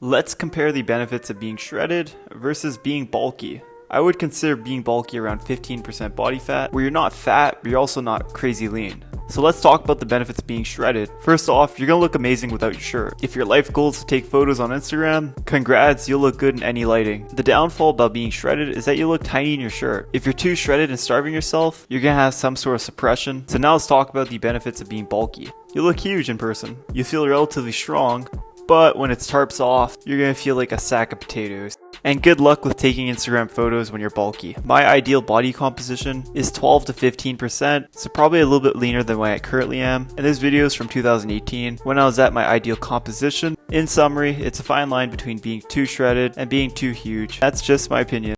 Let's compare the benefits of being shredded versus being bulky. I would consider being bulky around 15% body fat, where you're not fat, but you're also not crazy lean. So let's talk about the benefits of being shredded. First off, you're gonna look amazing without your shirt. If your life goal is to take photos on Instagram, congrats, you'll look good in any lighting. The downfall about being shredded is that you look tiny in your shirt. If you're too shredded and starving yourself, you're gonna have some sort of suppression. So now let's talk about the benefits of being bulky. You look huge in person. You feel relatively strong, but when it's tarps off, you're gonna feel like a sack of potatoes. And good luck with taking Instagram photos when you're bulky. My ideal body composition is 12 to 15%, so probably a little bit leaner than what I currently am. And this video is from 2018, when I was at my ideal composition. In summary, it's a fine line between being too shredded and being too huge. That's just my opinion.